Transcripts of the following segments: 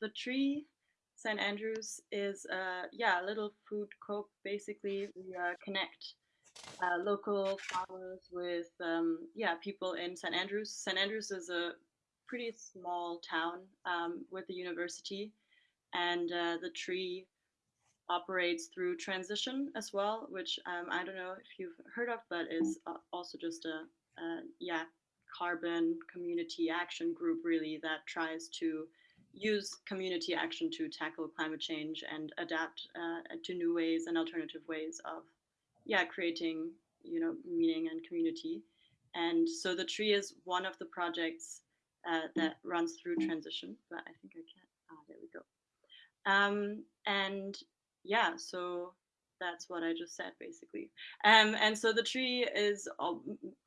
the tree St. Andrews is uh, yeah a little food co basically. We uh, connect uh, local farmers with um, yeah people in St. Andrews. St. Andrews is a pretty small town um, with a university, and uh, the tree operates through transition as well, which um, I don't know if you've heard of, but is also just a, a yeah carbon community action group really that tries to use community action to tackle climate change and adapt uh, to new ways and alternative ways of yeah creating you know meaning and community and so the tree is one of the projects uh, that runs through transition but i think i can't ah there we go um, and yeah so that's what I just said basically. Um, and so the tree is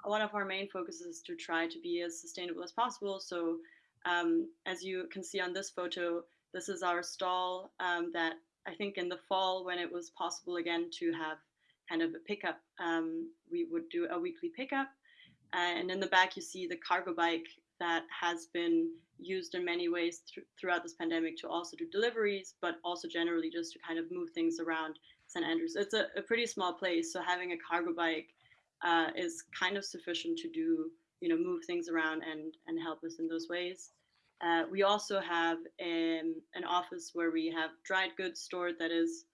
one of our main focuses to try to be as sustainable as possible. So um, as you can see on this photo, this is our stall um, that I think in the fall when it was possible again to have kind of a pickup, um, we would do a weekly pickup. Uh, and in the back you see the cargo bike that has been used in many ways th throughout this pandemic to also do deliveries, but also generally just to kind of move things around St. Andrews. It's a, a pretty small place, so having a cargo bike uh, is kind of sufficient to do, you know, move things around and and help us in those ways. Uh, we also have um, an office where we have dried goods stored that is,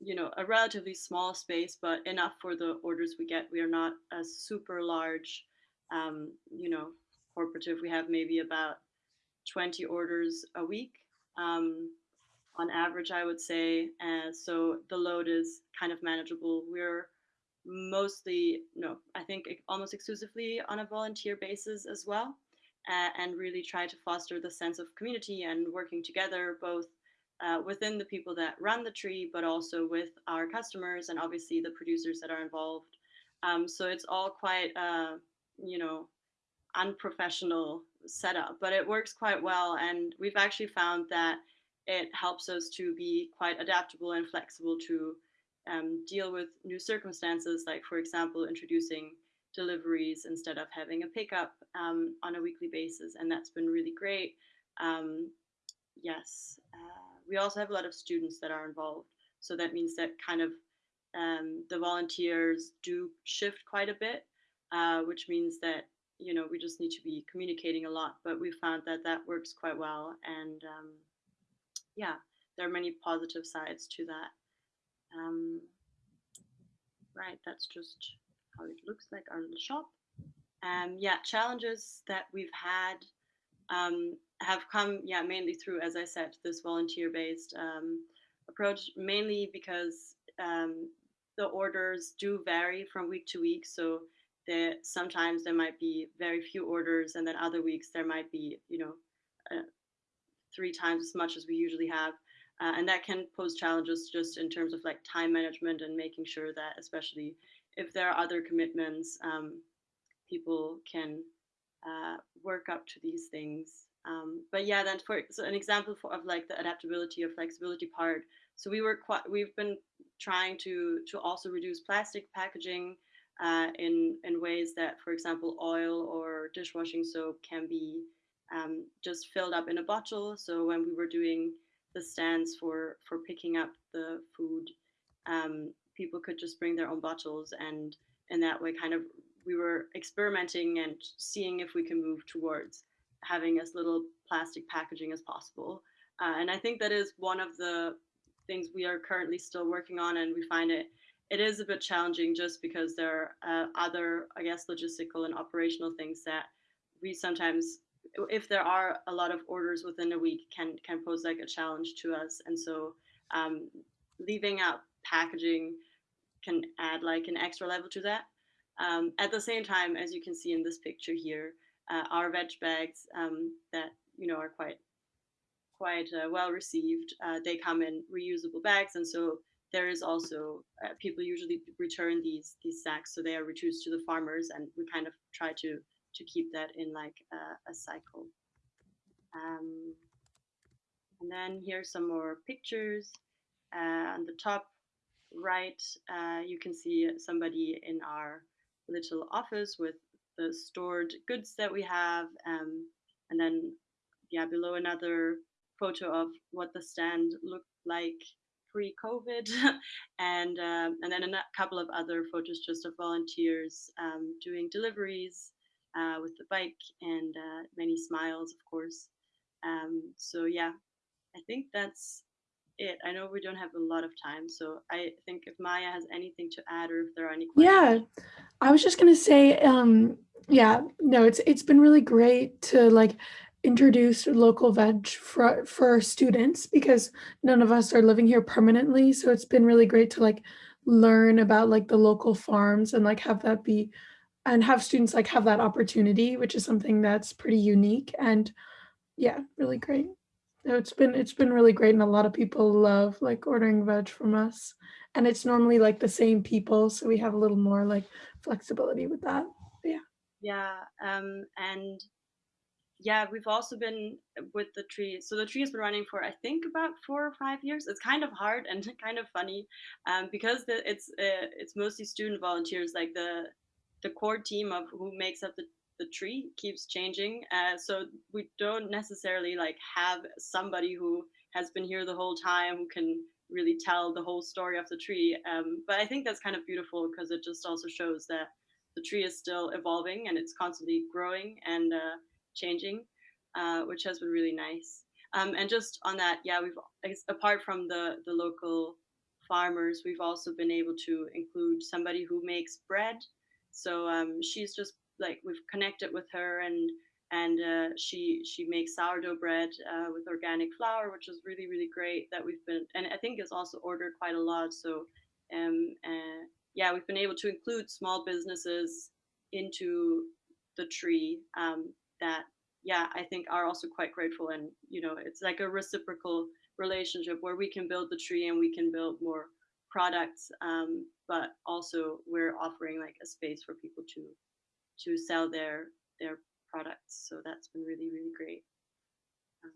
you know, a relatively small space, but enough for the orders we get. We are not a super large, um, you know, corporative. We have maybe about 20 orders a week. Um, on average, I would say. Uh, so the load is kind of manageable. We're mostly, no, I think almost exclusively on a volunteer basis as well, uh, and really try to foster the sense of community and working together, both uh, within the people that run the tree, but also with our customers and obviously the producers that are involved. Um, so it's all quite, uh, you know, unprofessional setup, but it works quite well. And we've actually found that it helps us to be quite adaptable and flexible to um, deal with new circumstances, like, for example, introducing deliveries instead of having a pickup um, on a weekly basis. And that's been really great. Um, yes, uh, we also have a lot of students that are involved. So that means that kind of um, the volunteers do shift quite a bit, uh, which means that you know we just need to be communicating a lot. But we found that that works quite well, and um, yeah, there are many positive sides to that. Um, right, that's just how it looks like our little shop. Um, yeah, challenges that we've had um, have come, yeah, mainly through, as I said, this volunteer-based um, approach, mainly because um, the orders do vary from week to week. So there, sometimes there might be very few orders, and then other weeks there might be, you know, uh, three times as much as we usually have. Uh, and that can pose challenges just in terms of like time management and making sure that especially if there are other commitments, um, people can uh, work up to these things. Um, but yeah, then for so an example for, of like the adaptability or flexibility part. So we were quite, we've been trying to to also reduce plastic packaging uh, in in ways that, for example, oil or dishwashing soap can be um, just filled up in a bottle. So when we were doing the stands for for picking up the food, um, people could just bring their own bottles, and in that way, kind of we were experimenting and seeing if we can move towards having as little plastic packaging as possible. Uh, and I think that is one of the things we are currently still working on, and we find it it is a bit challenging just because there are uh, other, I guess, logistical and operational things that we sometimes if there are a lot of orders within a week can can pose like a challenge to us and so um, leaving out packaging can add like an extra level to that. Um, at the same time as you can see in this picture here uh, our veg bags um, that you know are quite quite uh, well received uh, they come in reusable bags and so there is also uh, people usually return these these sacks so they are returned to the farmers and we kind of try to to keep that in like a, a cycle. Um, and then here's some more pictures. Uh, on the top right, uh, you can see somebody in our little office with the stored goods that we have. Um, and then, yeah, below another photo of what the stand looked like pre-COVID, and um, and then a couple of other photos just of volunteers um, doing deliveries uh, with the bike and uh, many smiles, of course. Um, so yeah, I think that's it. I know we don't have a lot of time, so I think if Maya has anything to add or if there are any questions. Yeah, I was just gonna say, um, yeah, no, it's it's been really great to like introduce local veg for for students because none of us are living here permanently. So it's been really great to like learn about like the local farms and like have that be and have students like have that opportunity, which is something that's pretty unique and yeah, really great. No, it's been it's been really great and a lot of people love like ordering veg from us. And it's normally like the same people, so we have a little more like flexibility with that. Yeah. Yeah, um, and yeah, we've also been with the tree. So the tree has been running for I think about four or five years. It's kind of hard and kind of funny um, because the, it's uh, it's mostly student volunteers. Like the the core team of who makes up the the tree keeps changing. Uh, so we don't necessarily like have somebody who has been here the whole time who can really tell the whole story of the tree. Um, but I think that's kind of beautiful because it just also shows that the tree is still evolving and it's constantly growing and uh, changing, uh, which has been really nice. Um, and just on that, yeah, we've apart from the the local farmers, we've also been able to include somebody who makes bread. So um, she's just like we've connected with her and and uh, she she makes sourdough bread uh, with organic flour, which is really really great. That we've been and I think it's also ordered quite a lot. So um, uh, yeah, we've been able to include small businesses into the tree um, that yeah I think are also quite grateful and you know it's like a reciprocal relationship where we can build the tree and we can build more products um, but also we're offering like a space for people to to sell their their products. So that's been really really great. Um,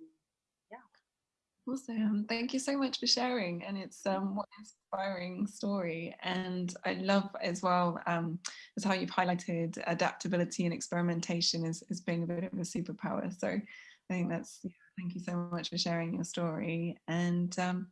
yeah. Awesome. Thank you so much for sharing. And it's um, what an inspiring story. And I love as well um, as how you've highlighted adaptability and experimentation as, as being a bit of a superpower. So I think that's, yeah, thank you so much for sharing your story. And um,